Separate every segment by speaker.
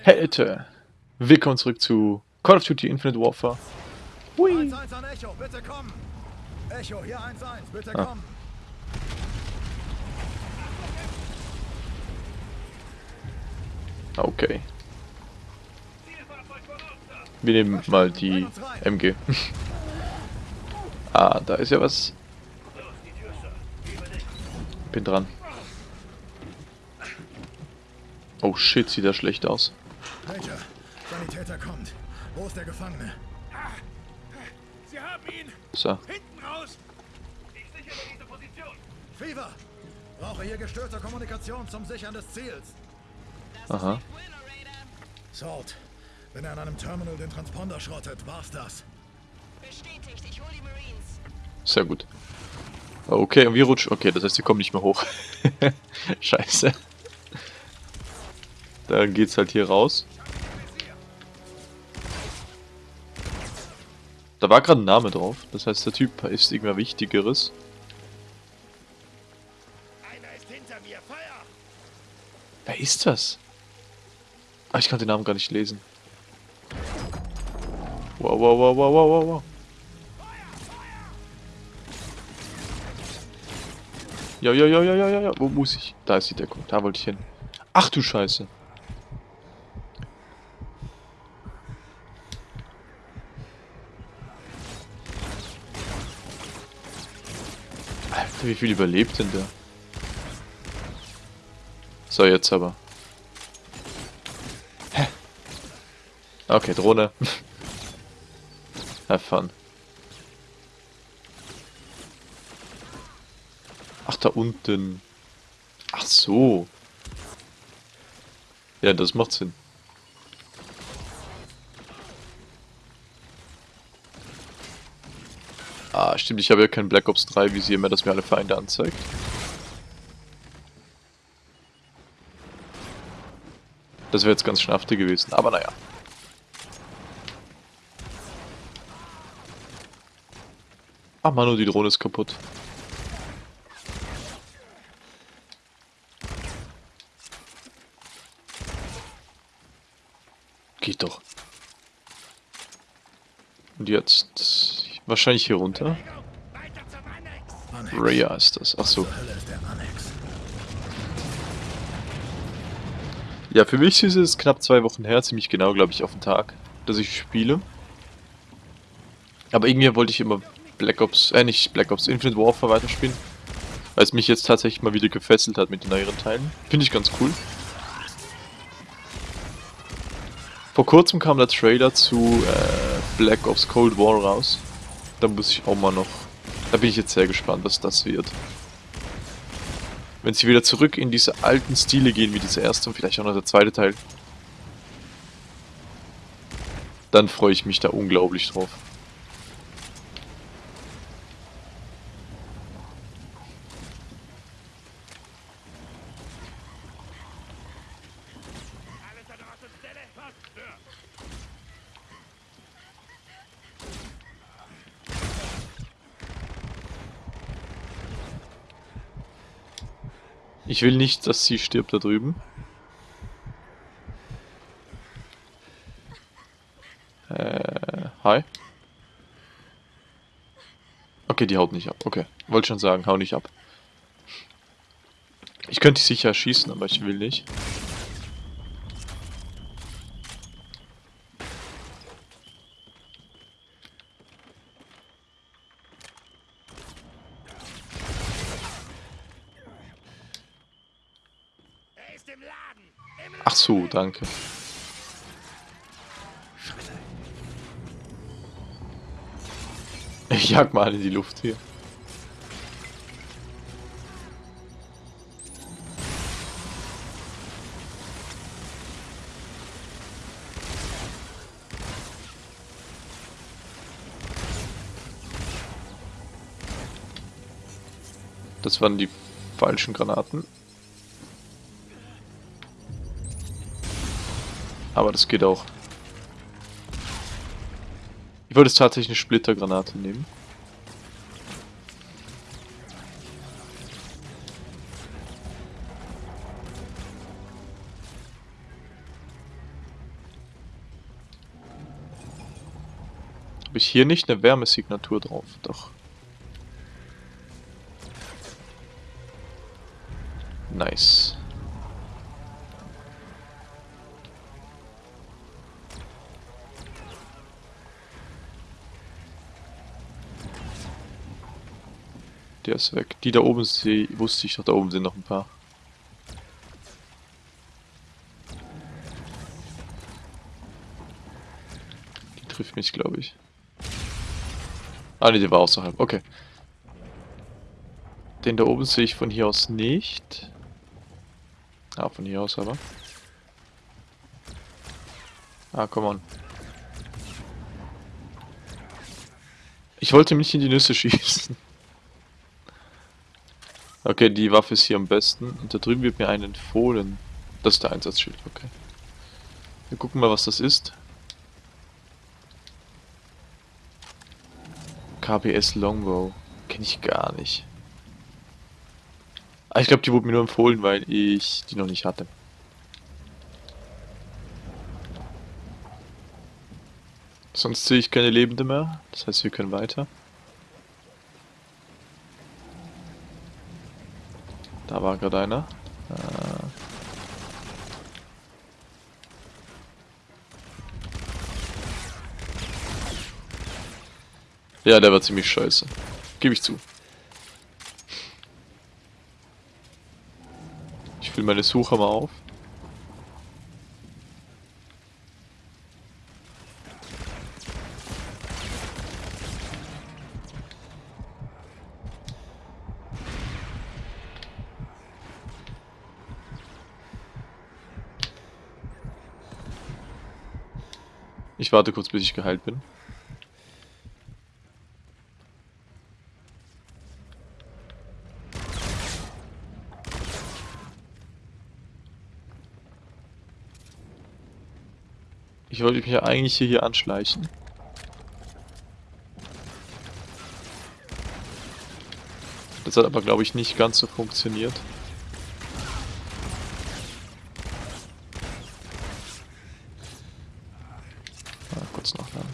Speaker 1: Hey Leute, willkommen zurück zu Call of Duty Infinite Warfare. Hui.
Speaker 2: 1-1 an Echo, bitte kommen! Echo, hier 1-1, bitte
Speaker 1: Ah. Okay. Wir nehmen mal die MG. ah, da ist ja was. Bin dran. Oh shit, sieht das schlecht aus.
Speaker 2: Major, Sanitäter kommt. Wo ist der Gefangene?
Speaker 3: Sie haben ihn!
Speaker 1: So.
Speaker 3: Hinten raus! Ich sichere diese Position!
Speaker 2: Fever! Brauche hier gestörte Kommunikation zum Sichern des Ziels.
Speaker 1: Aha.
Speaker 2: Salt, wenn er an einem Terminal den Transponder schrottet, war's das.
Speaker 4: Bestätigt, ich hole die Marines.
Speaker 1: Sehr gut. Okay, und wir rutschen. Okay, das heißt, wir kommen nicht mehr hoch. Scheiße. Dann geht's halt hier raus. Da war gerade ein Name drauf. Das heißt, der Typ ist irgendwer Wichtigeres.
Speaker 3: Einer ist hinter mir! Feuer!
Speaker 1: Wer ist das? Ah, ich kann den Namen gar nicht lesen. Wow, wow, wow, wow, wow, wow, wow. Ja, ja, ja, ja, ja, ja, ja. Wo muss ich? Da ist die Deckung. Da wollte ich hin. Ach du Scheiße. Wie viel überlebt denn der? So, jetzt aber. Hä? Okay, Drohne. Have fun. Ach, da unten. Ach so. Ja, das macht Sinn. Ah, stimmt, ich habe ja kein Black Ops 3 Visier mehr, das mir alle Feinde anzeigt. Das wäre jetzt ganz schnafte gewesen, aber naja. Ah, Manu, die Drohne ist kaputt. Geht doch. Und jetzt wahrscheinlich hier runter. Rhea ist das. Ach so. Ja, für mich ist es knapp zwei Wochen her, ziemlich genau, glaube ich, auf den Tag, dass ich spiele. Aber irgendwie wollte ich immer Black Ops, äh, nicht Black Ops, Infinite Warfare weiterspielen. Weil es mich jetzt tatsächlich mal wieder gefesselt hat mit den neueren Teilen. Finde ich ganz cool. Vor kurzem kam der Trailer zu äh, Black Ops Cold War raus. Da muss ich auch mal noch. Da bin ich jetzt sehr gespannt, was das wird. Wenn sie wieder zurück in diese alten Stile gehen, wie dieser erste und vielleicht auch noch der zweite Teil, dann freue ich mich da unglaublich drauf.
Speaker 3: Alles an Ort und Stelle! Was? Ja.
Speaker 1: Ich will nicht, dass sie stirbt da drüben. Äh, hi. Okay, die haut nicht ab. Okay, wollte schon sagen, hau nicht ab. Ich könnte sicher schießen, aber ich will nicht.
Speaker 3: Er ist im Laden! Im
Speaker 1: Danke. Ich jag mal in die Luft hier. Das waren die falschen Granaten. Aber das geht auch. Ich würde es tatsächlich eine Splittergranate nehmen. Habe ich hier nicht eine Wärmesignatur drauf? Doch. Nice. Der ist weg. Die da oben sehe, wusste ich doch, da oben sind noch ein paar. Die trifft mich, glaube ich. Ah, ne, die war außerhalb. Okay. Den da oben sehe ich von hier aus nicht. Ah, von hier aus aber. Ah, come on. Ich wollte mich in die Nüsse schießen. Okay, die Waffe ist hier am besten. Und da drüben wird mir ein empfohlen. Das ist der Einsatzschild, okay. Wir gucken mal, was das ist. KBS Longbow. Kenne ich gar nicht. Ah, ich glaube, die wurde mir nur empfohlen, weil ich die noch nicht hatte. Sonst sehe ich keine Lebende mehr. Das heißt, wir können weiter. Da war gerade einer. Äh ja, der war ziemlich scheiße. Gebe ich zu. Ich fülle meine Suche mal auf. Ich warte kurz, bis ich geheilt bin. Ich wollte mich ja eigentlich hier, hier anschleichen. Das hat aber, glaube ich, nicht ganz so funktioniert. Mal kurz nachladen.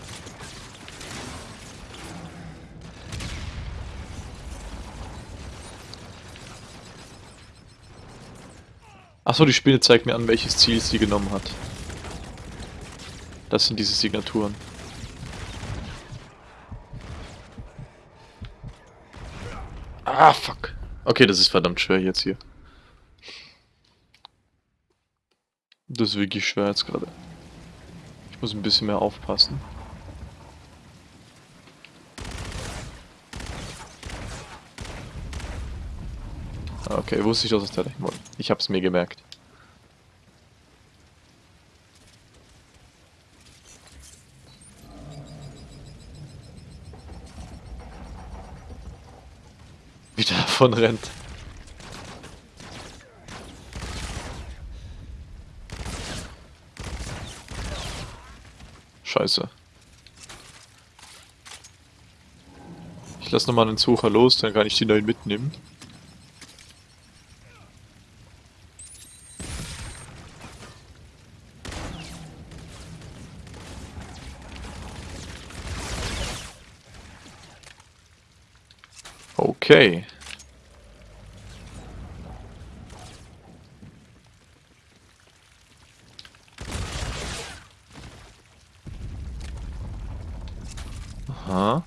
Speaker 1: Achso, die Spinne zeigt mir an, welches Ziel sie genommen hat. Das sind diese Signaturen. Ah, fuck. Okay, das ist verdammt schwer jetzt hier. Das ist wirklich schwer jetzt gerade. Ich muss ein bisschen mehr aufpassen. Okay, wusste ich, dass es da dahin wollte. Ich hab's mir gemerkt. Davon rennt. Scheiße. Ich lasse nochmal einen Sucher los, dann kann ich die neuen mitnehmen. Okay. Aha.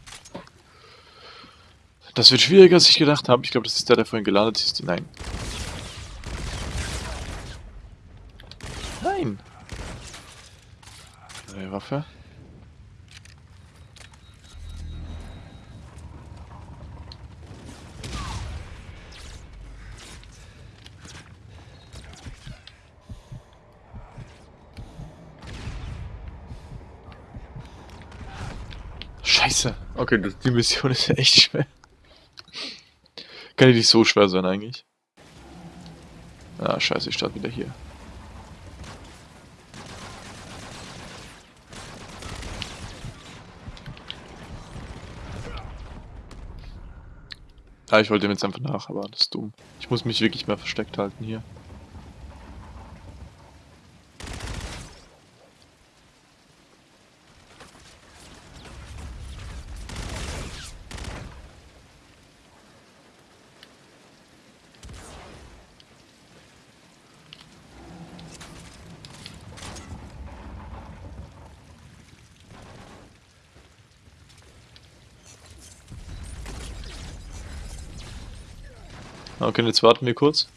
Speaker 1: Das wird schwieriger, als ich gedacht habe. Ich glaube, das ist der, der vorhin gelandet ist. Nein. Nein. Neue Waffe. Scheiße. Okay, das, die Mission ist echt schwer. Kann die nicht so schwer sein eigentlich? Ah, scheiße, ich starte wieder hier. Ah, ich wollte ihm jetzt einfach nach, aber das ist dumm. Ich muss mich wirklich mehr versteckt halten hier. Okay, jetzt warten wir kurz.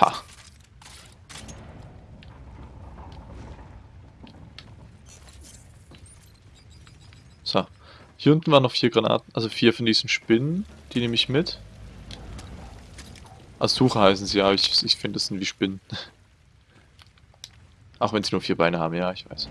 Speaker 1: Ha. So. Hier unten waren noch vier Granaten, also vier von diesen Spinnen. Die nehme ich mit. Asucha heißen sie, ja, ich, ich finde, das sind wie Spinnen. Auch wenn sie nur vier Beine haben, ja, ich weiß.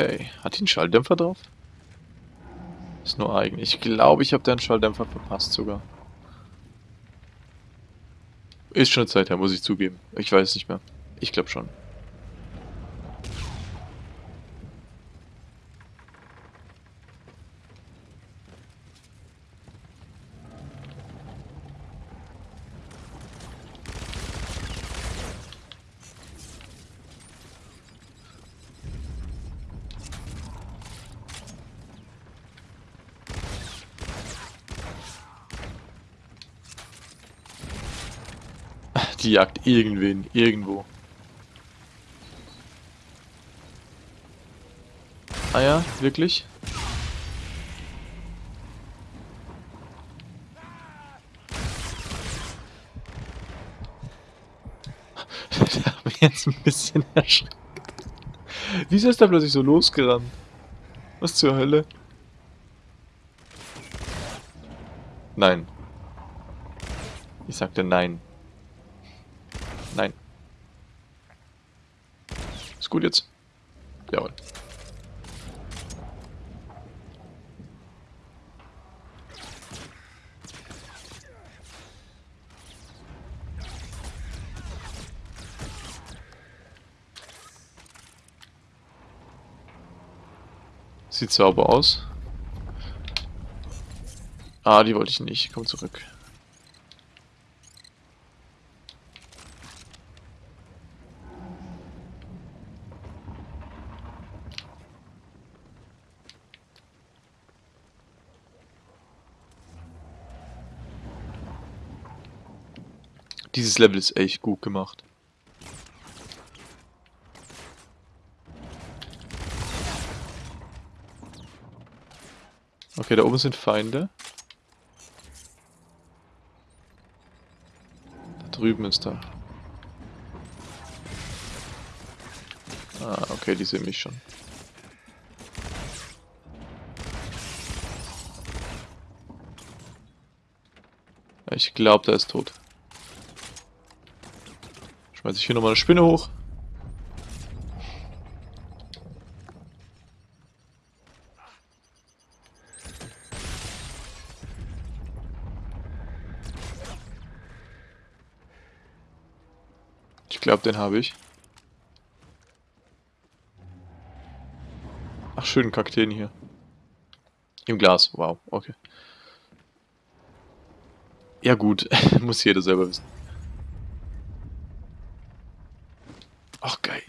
Speaker 1: Okay. Hat die einen Schalldämpfer drauf? Ist nur eigen. Ich glaube, ich habe da einen Schalldämpfer verpasst sogar. Ist schon eine Zeit her, muss ich zugeben. Ich weiß nicht mehr. Ich glaube schon. Die jagt irgendwen, irgendwo. Ah ja, wirklich? Ich habe mich jetzt ein bisschen erschreckt. Wieso ist der plötzlich so losgerannt? Was zur Hölle? Nein. Ich sagte. Nein. Gut jetzt? Jawohl. Sieht sauber aus. Ah, die wollte ich nicht. Komm zurück. Dieses Level ist echt gut gemacht. Okay, da oben sind Feinde. Da drüben ist da. Ah, okay, die sehen mich schon. Ich glaube, der ist tot. Schmeiß ich hier nochmal eine Spinne hoch. Ich glaube, den habe ich. Ach, schönen Kakteen hier. Im Glas, wow, okay. Ja gut, muss jeder selber wissen. Ach, geil.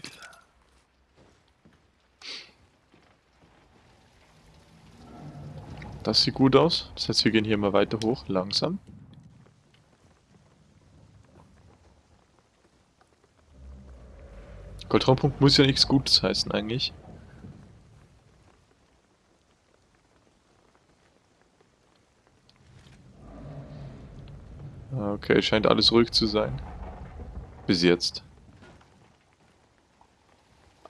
Speaker 1: Das sieht gut aus. Das heißt, wir gehen hier mal weiter hoch, langsam. Goldraumpunkt muss ja nichts Gutes heißen eigentlich. Okay, scheint alles ruhig zu sein. Bis jetzt.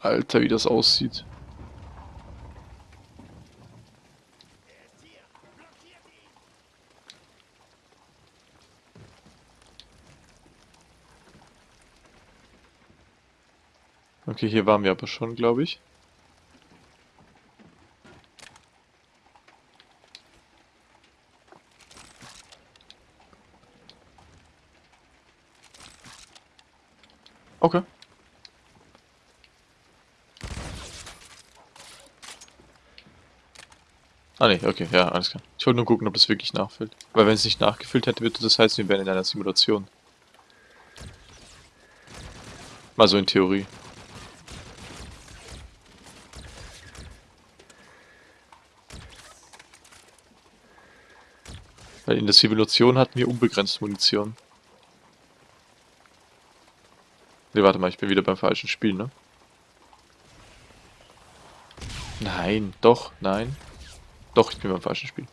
Speaker 1: Alter, wie das aussieht. Okay, hier waren wir aber schon, glaube ich. Ah ne, okay, ja, alles klar. Ich wollte nur gucken, ob das wirklich nachfüllt. Weil wenn es nicht nachgefüllt hätte, würde das heißen, wir wären in einer Simulation. Mal so in Theorie. Weil in der Simulation hatten wir unbegrenzt Munition. Ne, warte mal, ich bin wieder beim falschen Spiel, ne? Nein, doch, nein. Doch, ich bin beim falschen Spiel.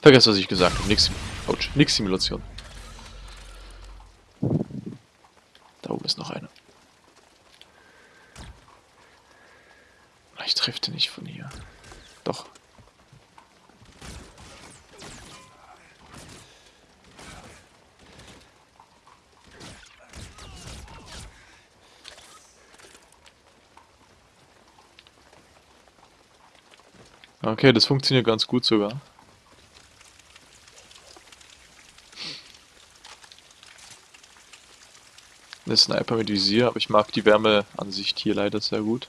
Speaker 1: Vergesst, was ich gesagt habe. Nix, ouch, nix Simulation. Da oben ist noch einer. Ich treffe den nicht von hier. Doch. Okay, das funktioniert ganz gut sogar. Eine Sniper mit Visier, aber ich mag die Wärmeansicht hier leider sehr gut.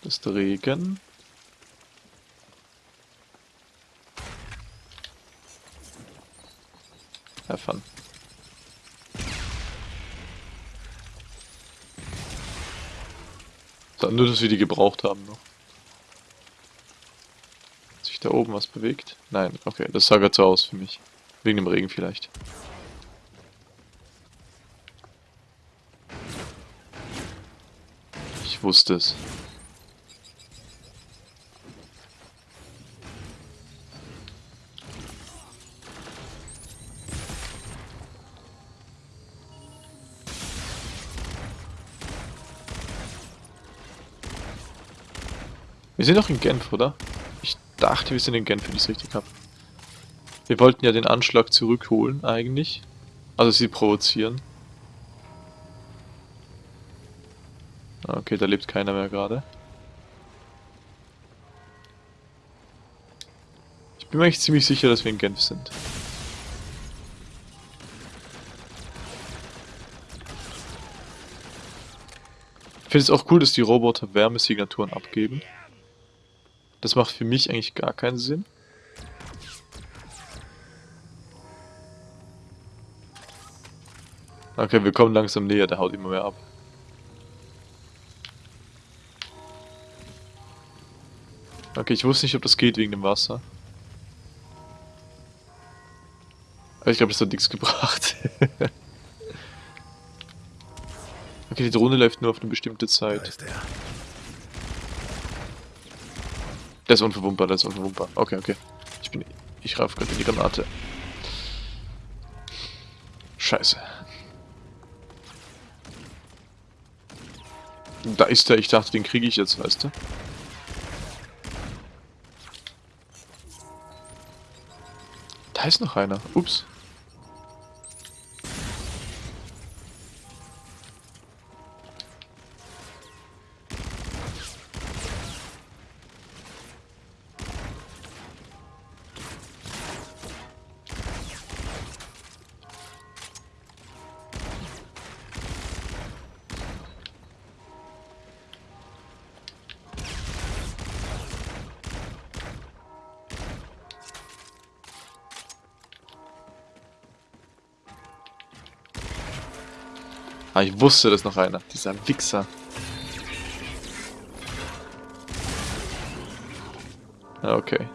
Speaker 1: Das ist Regen. Have fun. So, nur, dass wir die gebraucht haben noch. Hat sich da oben was bewegt? Nein, okay, das sah gerade so aus für mich. Wegen dem Regen vielleicht. Ich wusste es. Wir sind doch in Genf, oder? Ich dachte, wir sind in Genf, wenn ich es richtig habe. Wir wollten ja den Anschlag zurückholen, eigentlich. Also sie provozieren. Okay, da lebt keiner mehr gerade. Ich bin mir eigentlich ziemlich sicher, dass wir in Genf sind. Ich finde es auch cool, dass die Roboter Wärmesignaturen abgeben. Das macht für mich eigentlich gar keinen Sinn. Okay, wir kommen langsam näher, der haut immer mehr ab. Okay, ich wusste nicht, ob das geht wegen dem Wasser. Aber ich glaube, das hat nichts gebracht. okay, die Drohne läuft nur auf eine bestimmte
Speaker 2: Da
Speaker 1: Zeit.
Speaker 2: Er.
Speaker 1: Der ist unverwundbar, der ist unverwundbar. Okay, okay. Ich bin... Ich raff gerade in die Granate. Scheiße. Da ist er. Ich dachte, den kriege ich jetzt, weißt du? Da ist noch einer. Ups. Ah, ich wusste, dass noch einer. Dieser Wichser. Okay.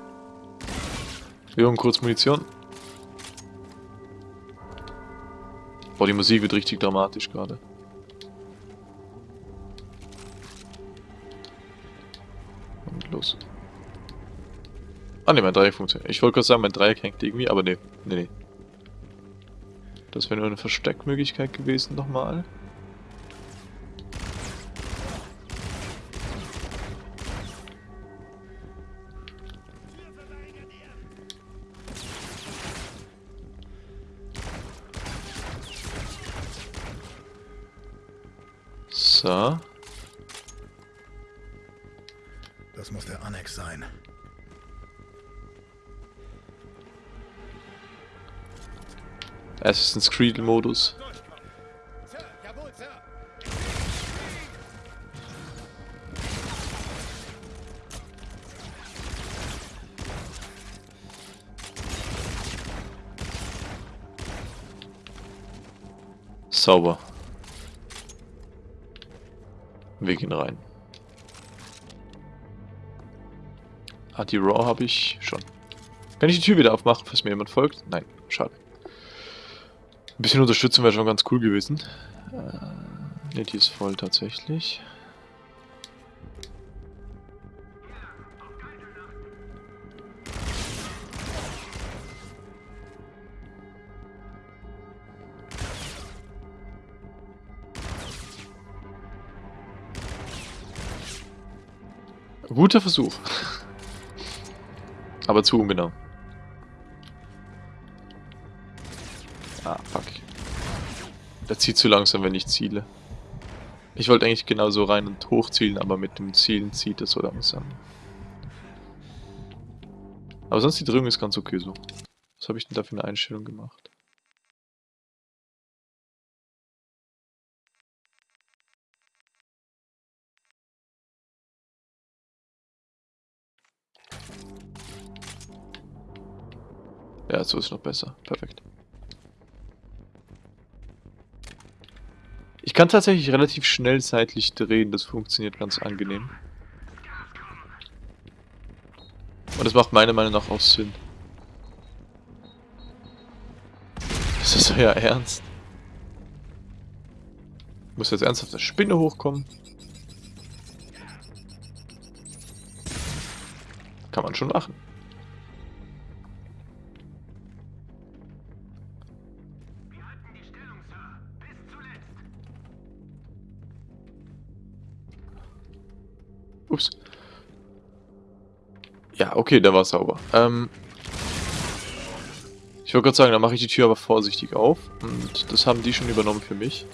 Speaker 1: Wir haben kurz Munition. Boah, die Musik wird richtig dramatisch gerade. Und los. Ah ne, mein Dreieck funktioniert. Ich wollte gerade sagen, mein Dreieck hängt irgendwie, aber ne, ne, ne. Das wäre nur eine Versteckmöglichkeit gewesen nochmal. Panzer.
Speaker 2: Das muss der Annex sein.
Speaker 1: Assassin's Creed Modus. Sauber. Wir gehen rein. Ah, die Raw habe ich schon. Kann ich die Tür wieder aufmachen, falls mir jemand folgt? Nein, schade. Ein bisschen Unterstützung wäre schon ganz cool gewesen. Äh, ne, die ist voll tatsächlich. Guter Versuch. Aber zu ungenau. Ah, fuck. Der zieht zu langsam, wenn ich ziele. Ich wollte eigentlich genauso rein und hoch zielen, aber mit dem Zielen zieht er so langsam. Aber sonst die Drehung ist ganz okay so. Was habe ich denn da für eine Einstellung gemacht? Ja, so ist noch besser. Perfekt. Ich kann tatsächlich relativ schnell seitlich drehen, das funktioniert ganz angenehm. Und das macht meiner Meinung nach auch Sinn. Ist das euer Ernst? Muss jetzt ernsthaft der Spinne hochkommen? Kann man schon machen. Ja, okay, der war sauber. Ähm, ich wollte gerade sagen, dann mache ich die Tür aber vorsichtig auf. Und das haben die schon übernommen für mich.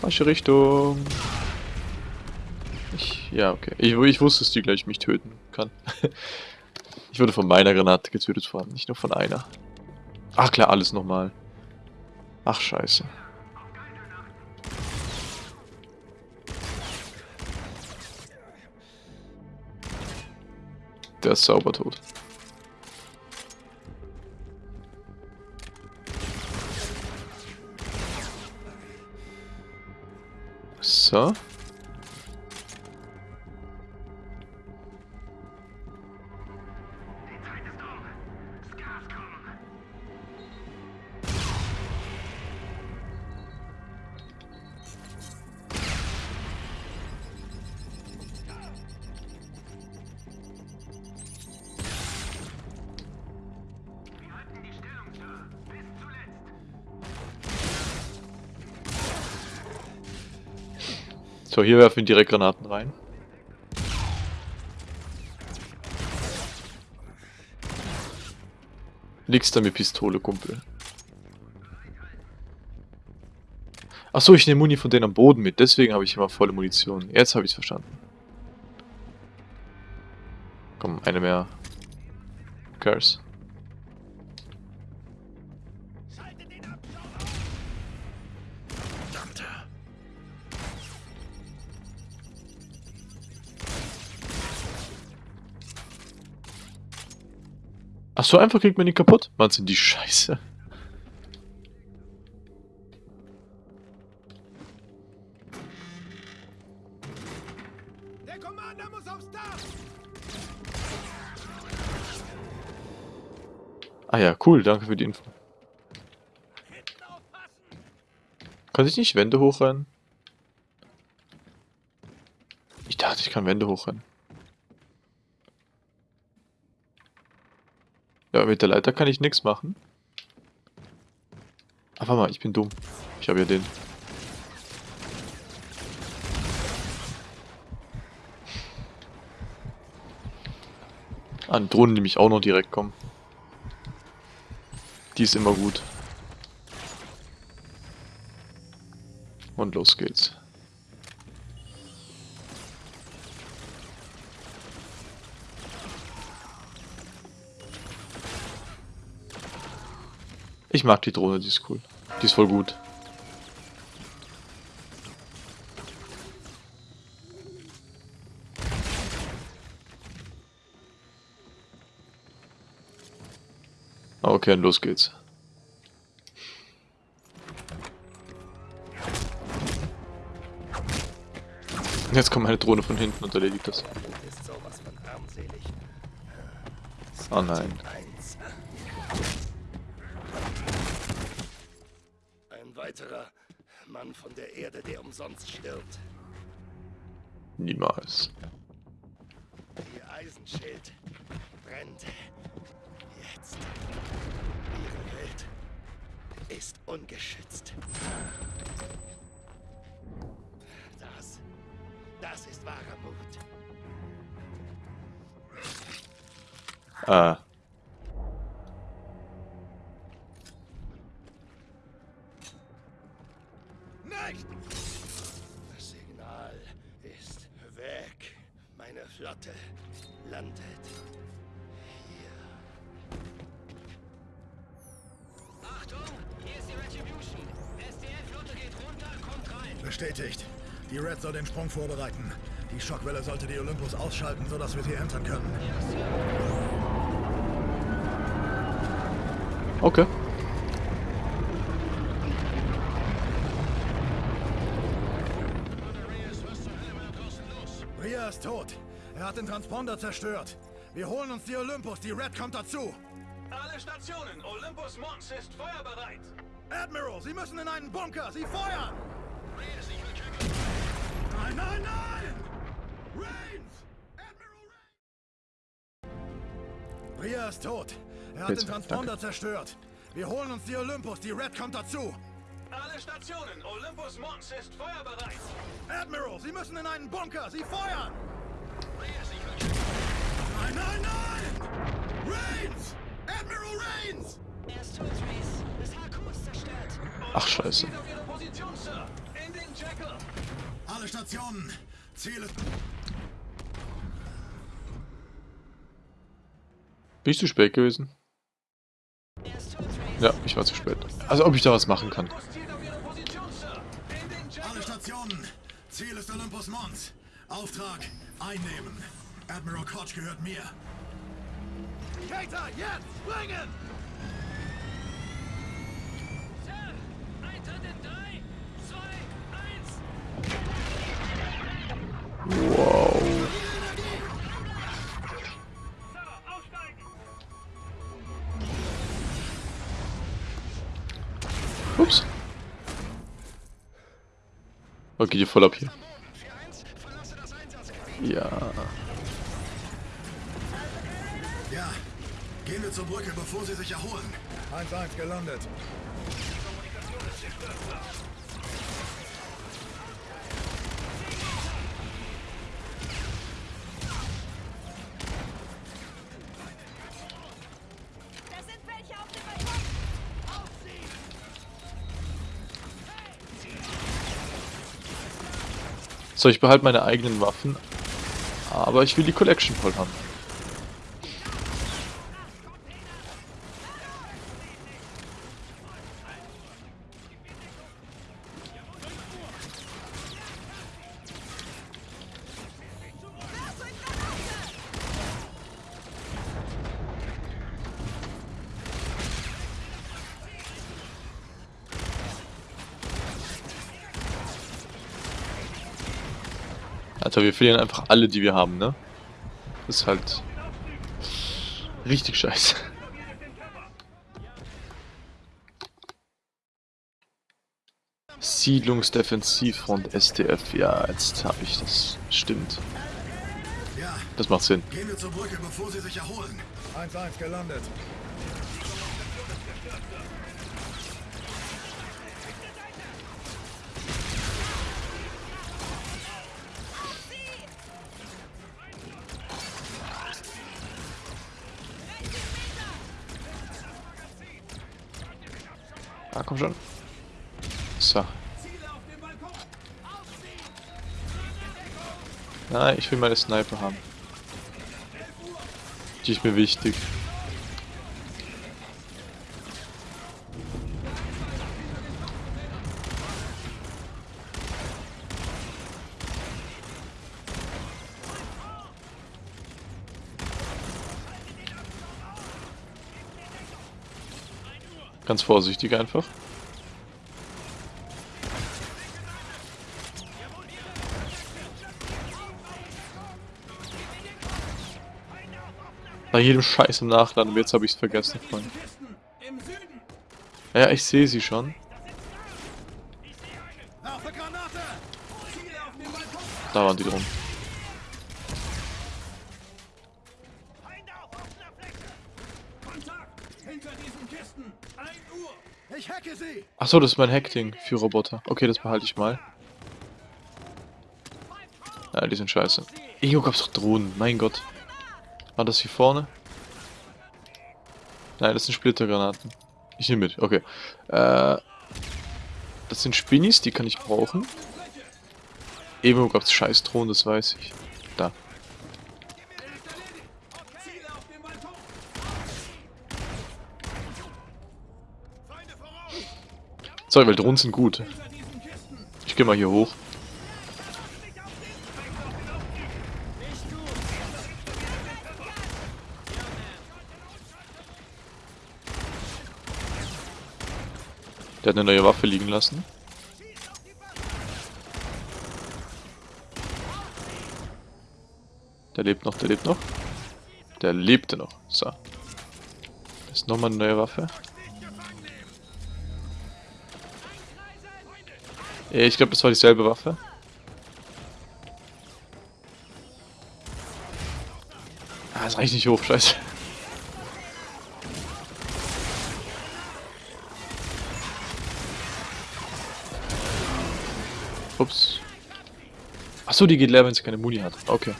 Speaker 1: Falsche Richtung. Ich, ja, okay. Ich, ich wusste, dass die gleich mich töten kann. ich wurde von meiner Granate getötet, allem nicht nur von einer. Ach klar, alles nochmal. Ach, scheiße. Der ist sauber tot. So. So, hier werfen wir direkt Granaten rein. Liegst da mit Pistole, Kumpel. Achso, ich nehme Muni von denen am Boden mit, deswegen habe ich immer volle Munition. Jetzt habe ich es verstanden. Komm, eine mehr. Curse. Ach so einfach kriegt man die kaputt? Mann, sind die scheiße.
Speaker 3: Der Commander muss aufs Dach!
Speaker 1: Ah ja, cool, danke für die Info. Kann ich nicht Wände hochrennen? Ich dachte, ich kann Wände hochrennen. Mit der Leiter kann ich nichts machen. Ach, warte mal, ich bin dumm. Ich habe ja den. An Drohnen nämlich auch noch direkt kommen. Die ist immer gut. Und los geht's. Ich mag die Drohne, die ist cool. Die ist voll gut. Ah, okay, los geht's. Jetzt kommt meine Drohne von hinten und erledigt das. Oh nein.
Speaker 3: Erde, der umsonst stirbt.
Speaker 1: Niemals.
Speaker 3: Flotte landet hier.
Speaker 4: Achtung, hier ist die Retribution. SDF-Flotte geht runter, kommt rein.
Speaker 2: Bestätigt. Die Red soll den Sprung vorbereiten. Die Schockwelle sollte die Olympus ausschalten, sodass wir sie entern können.
Speaker 1: Okay.
Speaker 2: Hat den Transponder zerstört. Wir holen uns die Olympus. Die Red kommt dazu.
Speaker 5: Alle Stationen, Olympus Mons ist feuerbereit.
Speaker 2: Admiral, Sie müssen in einen Bunker. Sie feuern! Nein, nein, nein! Reigns! Admiral Reigns! Ria ist tot. Er hat
Speaker 1: Bitte,
Speaker 2: den Transponder
Speaker 1: danke.
Speaker 2: zerstört. Wir holen uns die Olympus. Die Red kommt dazu.
Speaker 5: Alle Stationen, Olympus Mons ist feuerbereit.
Speaker 2: Admiral, Sie müssen in einen Bunker. Sie feuern! Nein, nein! Reigns! Admiral Reigns!
Speaker 4: Er ist tot, Reese. Das HQ ist zerstört.
Speaker 1: Ach scheiße.
Speaker 5: Position. In den Jackal.
Speaker 2: Alle Stationen. Ziel ist...
Speaker 1: Bin ich zu spät gewesen? Ja, ich war zu spät. Also ob ich da was machen kann.
Speaker 2: Alle Stationen. Ziel ist Olympus Mons. Auftrag einnehmen. Admiral Koch gehört mir. Cater, jetzt! Springen!
Speaker 4: Sir, Eintritt in 3, 2, 1.
Speaker 1: Wow. Ups. Okay, die voll ab hier. Ja.
Speaker 2: Gehen wir zur Brücke, bevor sie sich erholen. 1-1 gelandet.
Speaker 4: Welche auf dem Balkon.
Speaker 1: So, ich behalte meine eigenen Waffen. Aber ich will die Collection voll haben. Alter, wir verlieren einfach alle, die wir haben, ne? Ist halt richtig scheiße. Siedlungsdefensivfront STF, ja, jetzt habe ich das. Stimmt. Das macht Sinn.
Speaker 2: Gehen wir zur Brücke, bevor sie sich erholen. 1-1 gelandet.
Speaker 1: Komm schon. So. Nein, ich will meine Sniper haben. Die ist mir wichtig. Ganz vorsichtig einfach. Bei jedem Scheiß im Nachladen, jetzt habe ich es vergessen. Freunde. Ja, ich sehe sie schon. Da waren die drum.
Speaker 3: Hinter diesen Kisten. 1 Uhr.
Speaker 2: Ich hacke sie!
Speaker 1: Achso, das ist mein Hackding für Roboter. Okay, das behalte ich mal. Ja, die sind scheiße. Irgendwo gab's doch Drohnen, mein Gott. War das hier vorne? Nein, das sind Splittergranaten. Ich nehme mit, okay. Äh, das sind Spinnis, die kann ich brauchen. Irgendwo gab's scheiß Drohnen, das weiß ich. Da.
Speaker 3: Ziele auf dem Balkon. Feinde voraus.
Speaker 1: Sorry, weil Drohnen sind gut. Ich gehe mal hier hoch. Der hat eine neue Waffe liegen lassen. Der lebt noch, der lebt noch. Der lebte noch. So. Ist nochmal eine neue Waffe. Ich glaube, das war dieselbe Waffe. Ah, das reicht nicht hoch, scheiße. Ups. Achso, die geht leer, wenn sie keine Muni hat. Okay.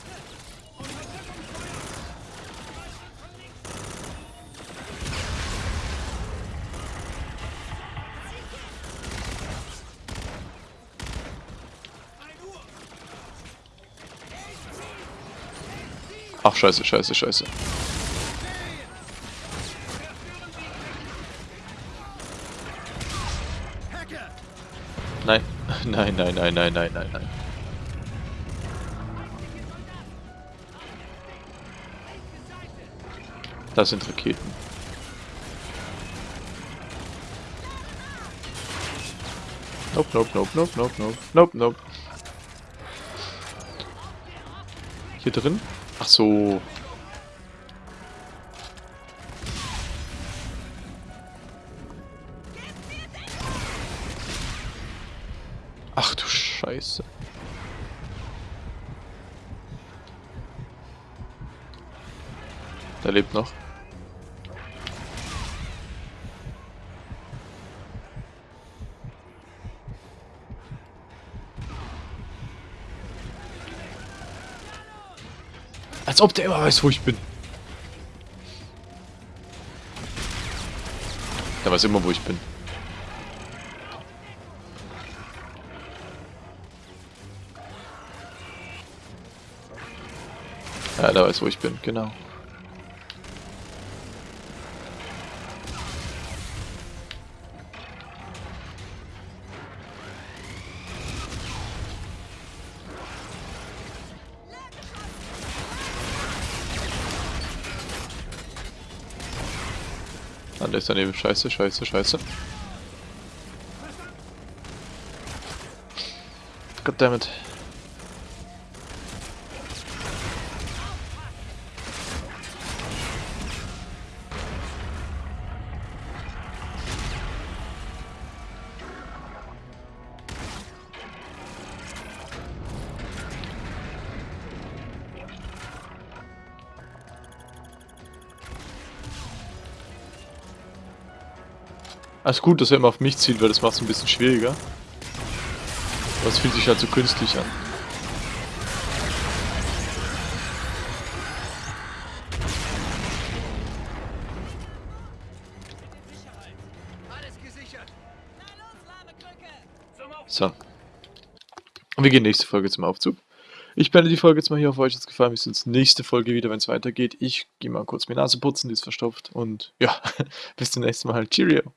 Speaker 1: Ach, scheiße, scheiße, scheiße. Nein. Nein, nein, nein, nein, nein, nein, nein. Das sind Raketen. Nope, nope, nope, nope, nope, nope, nope, nope. Hier drin? Ach so. Ach du Scheiße. Der lebt noch. Als ob der immer weiß, wo ich bin. Der weiß immer, wo ich bin. Ja, der weiß, wo ich bin, genau. Ah, der ist daneben. Scheiße, scheiße, scheiße. Goddammit. Alles gut, dass er immer auf mich zieht, weil das macht es ein bisschen schwieriger. Aber es fühlt sich halt so künstlich an. So. Und wir gehen nächste Folge zum Aufzug. Ich beende die Folge jetzt mal hier auf euch. Hat es gefallen. Wir sehen uns nächste Folge wieder, wenn es weitergeht. Ich gehe mal kurz meine Nase putzen, die ist verstopft. Und ja, bis zum nächsten Mal. Cheerio.